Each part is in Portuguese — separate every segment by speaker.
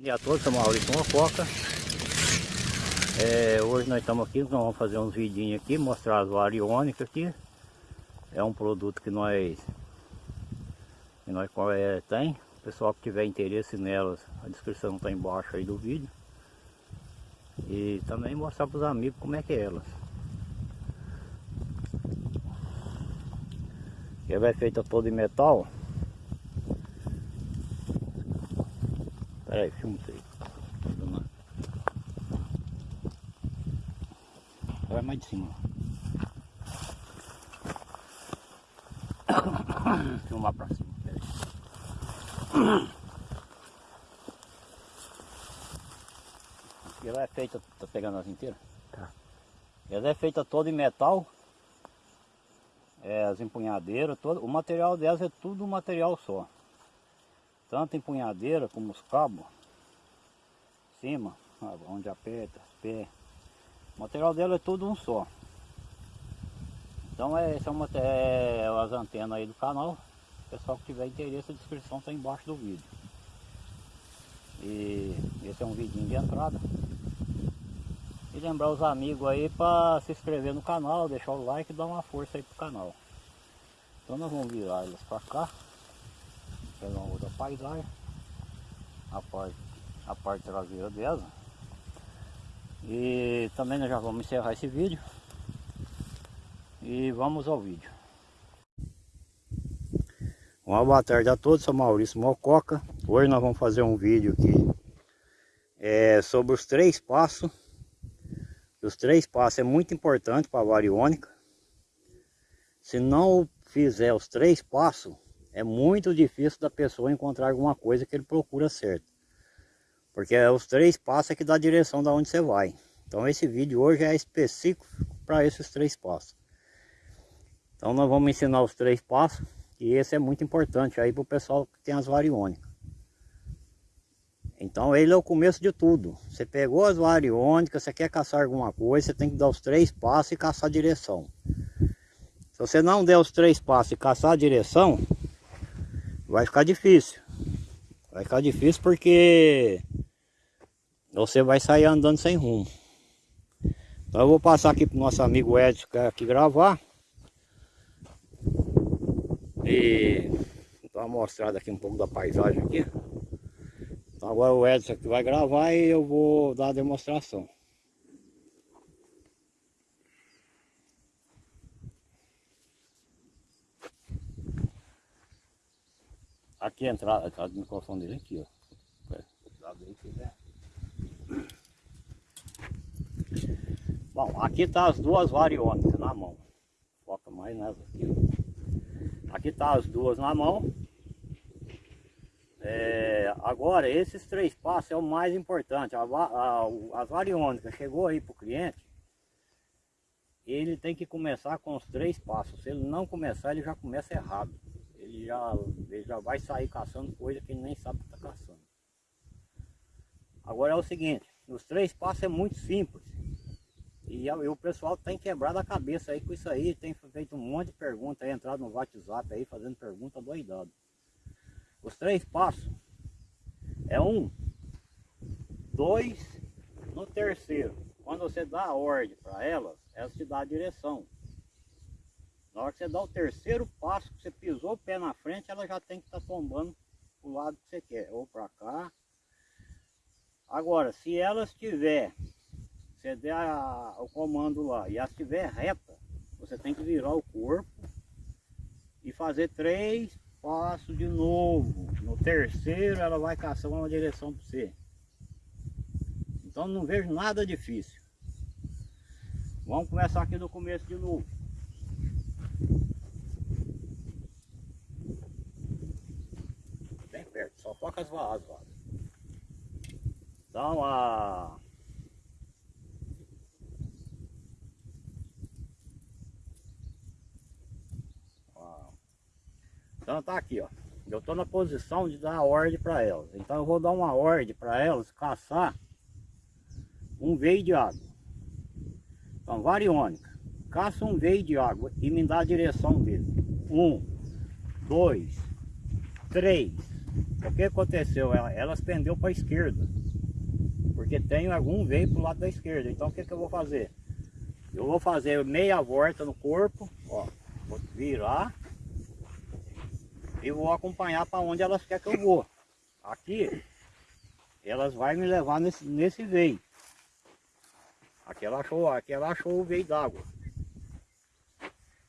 Speaker 1: dia a todos, sou Maurício Mococa. É, hoje nós estamos aqui, nós vamos fazer uns vidinhos aqui, mostrar as variônicas aqui. É um produto que nós, que nós é, tem. O pessoal que tiver interesse nelas, a descrição está embaixo aí do vídeo. E também mostrar para os amigos como é que é elas. Ela é feita toda em metal. Pera aí, filma isso aí. Vai mais de cima. Filmar pra cima. Ela é feita, tá pegando as inteiras? Tá. Ela é feita toda em metal. É, as empunhadeiras, todo, o material delas é tudo um material só tanto empunhadeira como os cabos, cima, onde aperta, os pés. O material dela é tudo um só. Então é, são é, as antenas aí do canal. O pessoal que tiver interesse, a descrição está embaixo do vídeo. E esse é um vidinho de entrada. E lembrar os amigos aí para se inscrever no canal, deixar o like e dar uma força aí pro canal. Então nós vamos virar elas para cá pegar uma outra paisagem a parte, a parte traseira dela. E também nós já vamos encerrar esse vídeo. E vamos ao vídeo. Uma boa tarde a todos, sou Maurício Mococa. Hoje nós vamos fazer um vídeo aqui é, sobre os três passos. Os três passos é muito importante para a variônica. Se não fizer os três passos é muito difícil da pessoa encontrar alguma coisa que ele procura certo. Porque é os três passos é que dá a direção da onde você vai. Então esse vídeo hoje é específico para esses três passos. Então nós vamos ensinar os três passos. E esse é muito importante aí para o pessoal que tem as variônicas. Então ele é o começo de tudo. Você pegou as variônicas, você quer caçar alguma coisa, você tem que dar os três passos e caçar a direção. Se você não der os três passos e caçar a direção, vai ficar difícil. Vai ficar difícil porque você vai sair andando sem rumo. Então eu vou passar aqui para o nosso amigo Edson que aqui gravar. E dar uma mostrada aqui um pouco da paisagem aqui. Então agora o Edson aqui vai gravar e eu vou dar a demonstração. Aqui a entrada, a entrada do microfone dele aqui, ó. Bom, aqui tá as duas variônicas na mão. Foca mais nessa aqui. Aqui tá as duas na mão. É, agora, esses três passos é o mais importante. A, a, as variônicas chegou aí para o cliente, ele tem que começar com os três passos. Se ele não começar, ele já começa errado ele já, ele já vai sair caçando coisa que ele nem sabe que está caçando. Agora é o seguinte, os três passos é muito simples. E, e o pessoal tem quebrado a cabeça aí com isso aí, tem feito um monte de perguntas aí, entrado no WhatsApp aí, fazendo pergunta doidado. Os três passos é um, dois, no terceiro. Quando você dá a ordem para elas, elas te dão a direção. Na hora que você dá o terceiro passo, que você pisou o pé na frente, ela já tem que estar tá tombando o lado que você quer, ou para cá. Agora, se ela estiver, você der a, o comando lá e ela estiver reta, você tem que virar o corpo e fazer três passos de novo. No terceiro ela vai caçar uma direção para você. Então não vejo nada difícil. Vamos começar aqui do começo de novo. Vaas, vaas. Dá uma... Então tá aqui, ó. Eu tô na posição de dar a ordem para elas. Então eu vou dar uma ordem para elas caçar um veio de água. Então, variônica. Caça um veio de água e me dá a direção dele. Um, dois, três, O que aconteceu? Ela, elas pendeu para a esquerda. Porque tem algum veio para o lado da esquerda. Então o que, que eu vou fazer? Eu vou fazer meia volta no corpo, ó. Vou virar e vou acompanhar para onde elas querem que eu vou. Aqui, elas vão me levar nesse, nesse veio. Aqui ela achou, aqui ela achou o veio d'água.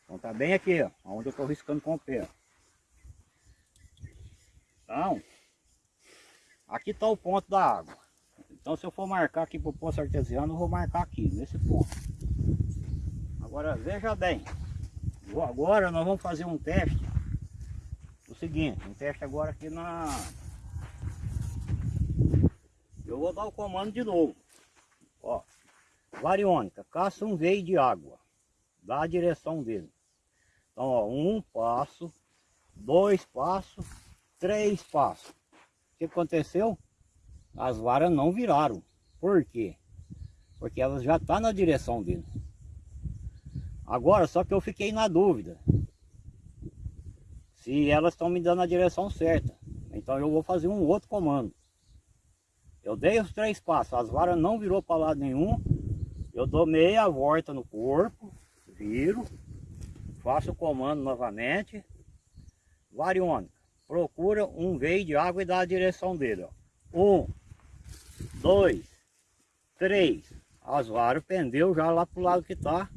Speaker 1: Então tá bem aqui, ó, onde eu estou riscando com o pé. Aqui está o ponto da água. Então se eu for marcar aqui para o poço artesiano, eu vou marcar aqui, nesse ponto. Agora veja bem, agora nós vamos fazer um teste. O seguinte, um teste agora aqui na... Eu vou dar o comando de novo. Ó, variônica, caça um veio de água. Dá a direção dele. Então, ó, um passo, dois passos, três passos. O que aconteceu? As varas não viraram. Por quê? Porque elas já estão tá na direção dele. Agora, só que eu fiquei na dúvida. Se elas estão me dando a direção certa. Então eu vou fazer um outro comando. Eu dei os três passos, as varas não virou para lado nenhum. Eu dou meia volta no corpo, viro, faço o comando novamente. Variônica procura um veio de água e dá a direção dele. Ó. Um, dois, três. As varas pendeu já lá pro lado que tá.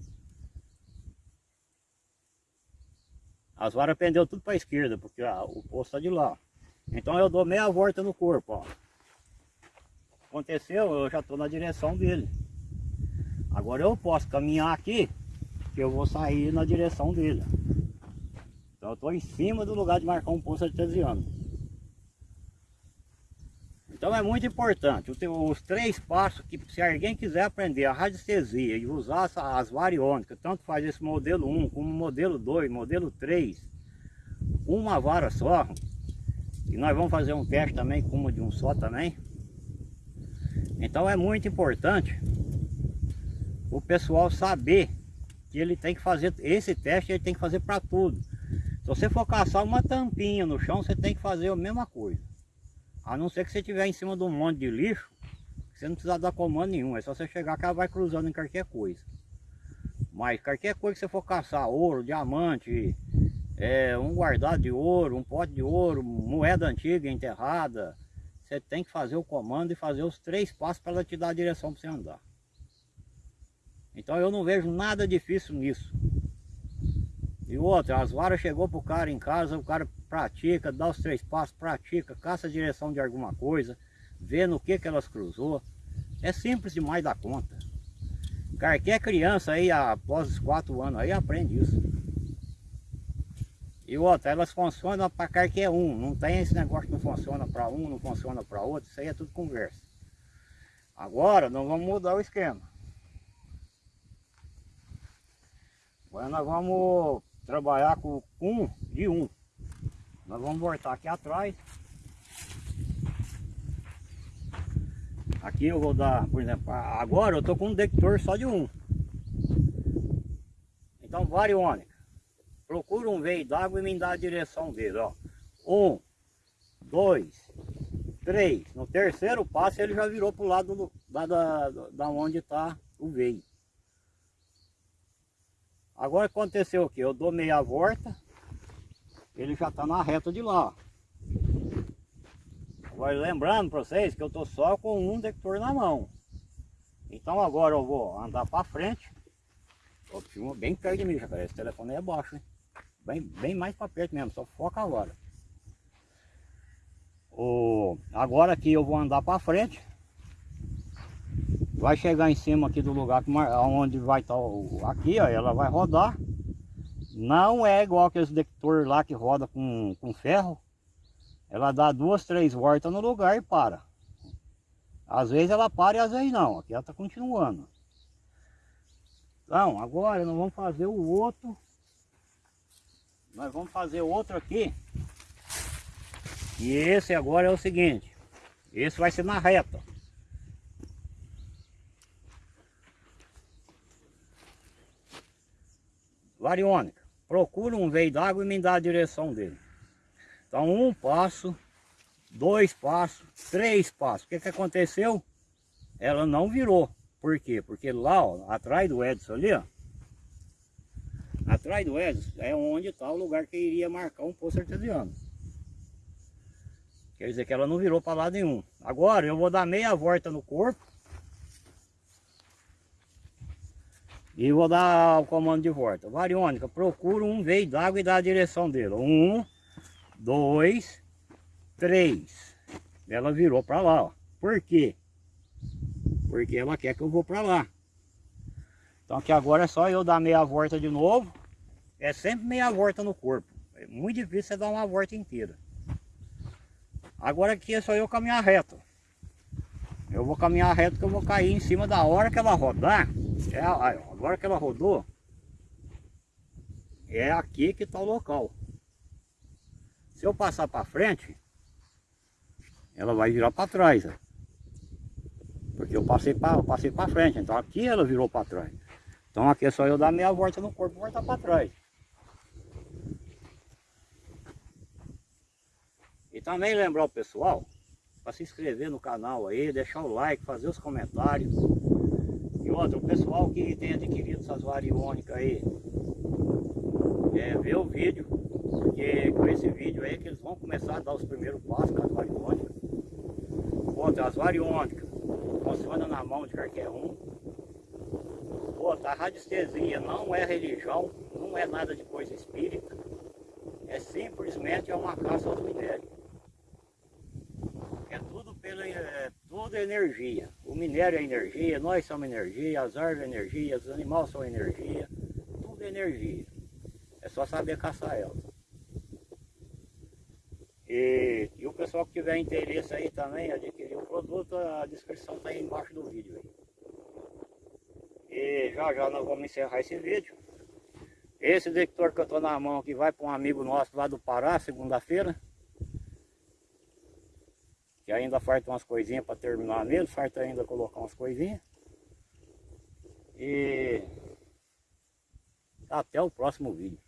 Speaker 1: As varas pendeu tudo para esquerda, porque ah, o poço está de lá. Então eu dou meia volta no corpo, ó. Aconteceu, eu já estou na direção dele. Agora eu posso caminhar aqui, que eu vou sair na direção dele. Então eu estou em cima do lugar de marcar um poço artesiano. Então é muito importante, os três passos que se alguém quiser aprender a radiestesia e usar as variônicas, tanto faz esse modelo 1 como modelo 2, modelo 3, uma vara só, e nós vamos fazer um teste também com uma de um só também. Então é muito importante o pessoal saber que ele tem que fazer esse teste, ele tem que fazer para tudo. Se você for caçar uma tampinha no chão, você tem que fazer a mesma coisa. A não ser que você estiver em cima de um monte de lixo, você não precisa dar comando nenhum. É só você chegar que ela vai cruzando em qualquer coisa. Mas qualquer coisa que você for caçar, ouro, diamante, é, um guardado de ouro, um pote de ouro, moeda antiga enterrada, você tem que fazer o comando e fazer os três passos para ela te dar a direção para você andar. Então eu não vejo nada difícil nisso. E outra, as varas chegou pro cara em casa, o cara pratica, dá os três passos, pratica, caça a direção de alguma coisa, vê no que que elas cruzou. É simples demais da conta. Qualquer criança aí, após os quatro anos, aí aprende isso. E outra, elas funcionam para qualquer um. Não tem esse negócio que não funciona para um, não funciona para outro. Isso aí é tudo conversa. Agora, nós vamos mudar o esquema. Agora nós vamos trabalhar com um de um. Nós vamos voltar aqui atrás. Aqui eu vou dar, por exemplo, agora eu estou com um detector só de um. Então, variônica. Procura um veio d'água e me dá a direção dele, ó. Um, dois, três. No terceiro passo ele já virou para o lado do, da, da, da onde está o veio. Agora aconteceu o que? Eu dou meia volta, ele já está na reta de lá. Agora lembrando para vocês que eu estou só com um detector na mão. Então agora eu vou andar para frente. Ó, filma bem perto de mim, já Esse telefone é baixo, hein? Bem, bem mais para perto mesmo, só foca agora. O, agora aqui eu vou andar para frente vai chegar em cima aqui do lugar onde vai estar tá aqui, ó, ela vai rodar. Não é igual aqueles detector lá que roda com, com ferro. Ela dá duas, três voltas no lugar e para. Às vezes ela para e às vezes não. Aqui ela está continuando. Então, agora nós vamos fazer o outro. Nós vamos fazer outro aqui. E esse agora é o seguinte. Esse vai ser na reta. Variônica. Procura um veio d'água e me dá a direção dele. Então um passo, dois passos, três passos. O que, que aconteceu? Ela não virou. Por quê? Porque lá, ó, atrás do Edson ali, ó. Atrás do Edson é onde está o lugar que iria marcar um poço artesiano. Quer dizer que ela não virou para lado nenhum. Agora eu vou dar meia volta no corpo. E vou dar o comando de volta. Variônica, procura um veio d'água e dá a direção dele. Um, dois, três. Ela virou para lá, ó. Por quê? Porque ela quer que eu vou para lá. Então aqui agora é só eu dar meia volta de novo. É sempre meia volta no corpo. É muito difícil você dar uma volta inteira. Agora aqui é só eu caminhar reto. Eu vou caminhar reto que eu vou cair em cima da hora que ela rodar. É, agora que ela rodou, é aqui que está o local. Se eu passar para frente, ela vai virar para trás. Ó. Porque eu passei para passei frente, então aqui ela virou para trás. Então aqui é só eu dar meia volta no corpo e voltar para trás. E também lembrar o pessoal para se inscrever no canal aí, deixar o like, fazer os comentários. O pessoal que tem adquirido essas variônicas aí, é, ver o vídeo, porque com esse vídeo aí que eles vão começar a dar os primeiros passos com as variônicas. Outra, as variônicas funciona na mão de qualquer um. Outra, a radiestesia não é religião, não é nada de coisa espírita. É simplesmente é uma caça aos minérios. É tudo pela é, tudo é energia. O minério é energia, nós somos energia, as árvores energia, os animais são energia, tudo é energia. É só saber caçar ela. E, e, o pessoal que tiver interesse aí também, adquirir o produto, a descrição está aí embaixo do vídeo. Aí. E já já nós vamos encerrar esse vídeo. Esse detector que eu estou na mão aqui vai para um amigo nosso lá do Pará, segunda-feira. Ainda falta umas coisinhas para terminar nele, falta ainda colocar umas coisinhas. E até o próximo vídeo.